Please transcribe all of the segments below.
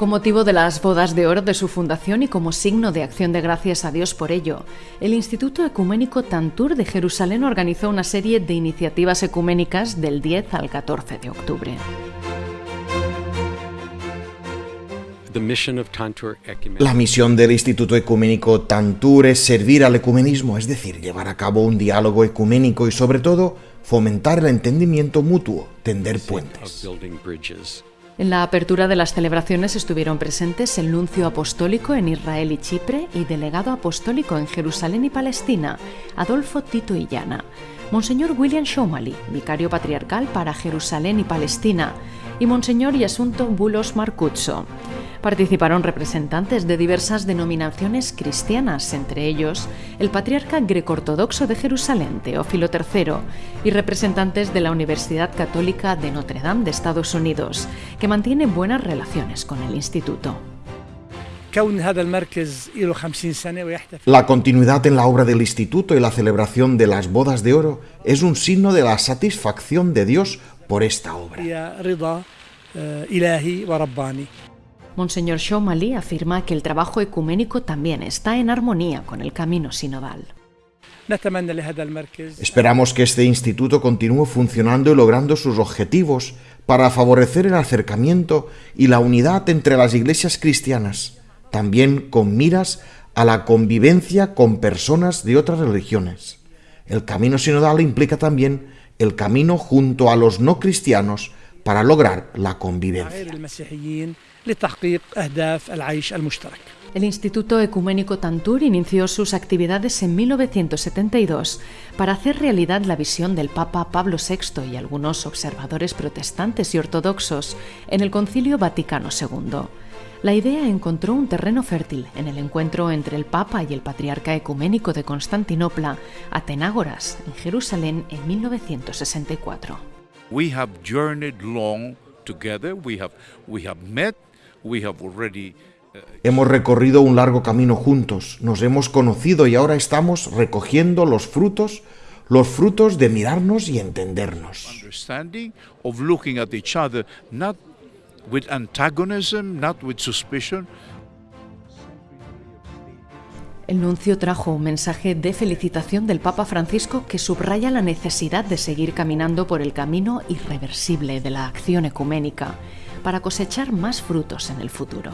Con motivo de las bodas de oro de su fundación y como signo de acción de gracias a Dios por ello, el Instituto Ecuménico Tantur de Jerusalén organizó una serie de iniciativas ecuménicas del 10 al 14 de octubre. La misión del Instituto Ecuménico Tantur es servir al ecumenismo, es decir, llevar a cabo un diálogo ecuménico y sobre todo fomentar el entendimiento mutuo, tender puentes. En la apertura de las celebraciones estuvieron presentes el nuncio apostólico en Israel y Chipre y delegado apostólico en Jerusalén y Palestina, Adolfo Tito Illana, Monseñor William Shomali, vicario patriarcal para Jerusalén y Palestina, y Monseñor Yasunto Bulos Marcuzzo. Participaron representantes de diversas denominaciones cristianas, entre ellos el patriarca greco-ortodoxo de Jerusalén, Teófilo III, y representantes de la Universidad Católica de Notre Dame de Estados Unidos, que mantiene buenas relaciones con el instituto. La continuidad en la obra del instituto y la celebración de las bodas de oro es un signo de la satisfacción de Dios por esta obra. Monseñor Shomali afirma que el trabajo ecuménico también está en armonía con el camino sinodal. Esperamos que este instituto continúe funcionando y logrando sus objetivos para favorecer el acercamiento y la unidad entre las iglesias cristianas, también con miras a la convivencia con personas de otras religiones. El camino sinodal implica también el camino junto a los no cristianos para lograr la convivencia. El Instituto Ecuménico Tantur inició sus actividades en 1972 para hacer realidad la visión del Papa Pablo VI y algunos observadores protestantes y ortodoxos en el Concilio Vaticano II. La idea encontró un terreno fértil en el encuentro entre el Papa y el Patriarca Ecuménico de Constantinopla, Atenágoras, en Jerusalén en 1964. We have journeyed long together. We have we have met. We have already uh, Hemos recorrido un largo camino juntos, nos hemos conocido y ahora estamos recogiendo los frutos, los frutos de mirarnos y entendernos. El nuncio trajo un mensaje de felicitación del Papa Francisco que subraya la necesidad de seguir caminando por el camino irreversible de la acción ecuménica para cosechar más frutos en el futuro.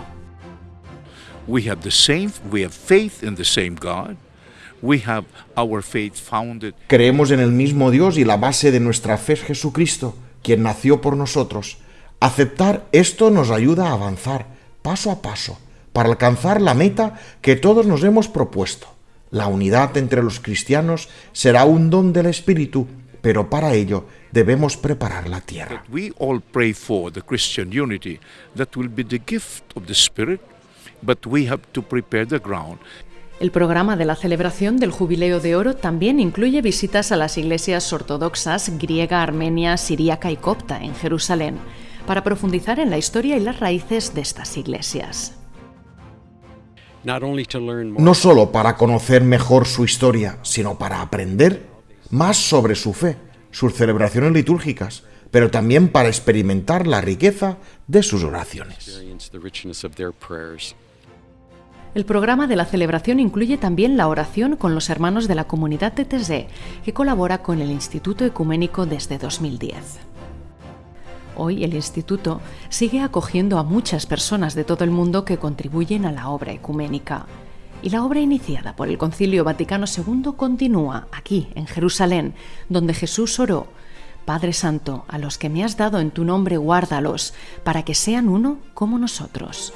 we have the same we have faith in the same God. We have our faith founded Creemos en el mismo Dios y la base de nuestra fe es Jesucristo, quien nació por nosotros. Aceptar esto nos ayuda a avanzar paso a paso para alcanzar la meta que todos nos hemos propuesto. La unidad entre los cristianos será un don del Espíritu, pero para ello debemos preparar la tierra. we all pray for the Christian unity that will be the gift of the Spirit, but we have to prepare the ground. El programa de la celebración del Jubileo de Oro también incluye visitas a las iglesias ortodoxas griega, armenia, siríaca y copta en Jerusalén, para profundizar en la historia y las raíces de estas iglesias. No solo para conocer mejor su historia, sino para aprender más sobre su fe, sus celebraciones litúrgicas, pero también para experimentar la riqueza de sus oraciones. El programa de la celebración incluye también la oración con los hermanos de la comunidad de Tezé, que colabora con el Instituto Ecuménico desde 2010. Hoy el instituto sigue acogiendo a muchas personas de todo el mundo que contribuyen a la obra ecuménica. Y la obra iniciada por el Concilio Vaticano II continúa aquí, en Jerusalén, donde Jesús oró, Padre Santo, a los que me has dado en tu nombre guárdalos, para que sean uno como nosotros.